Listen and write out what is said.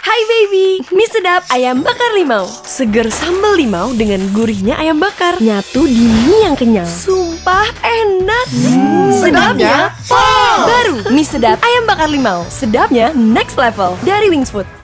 Hai baby, mie sedap ayam bakar limau. Seger sambal limau dengan gurihnya ayam bakar. Nyatu di mie yang kenyal Sumpah enak. Hmm. Sedapnya? Wow. Baru. Mie sedap ayam bakar limau. Sedapnya next level. Dari Wings Food.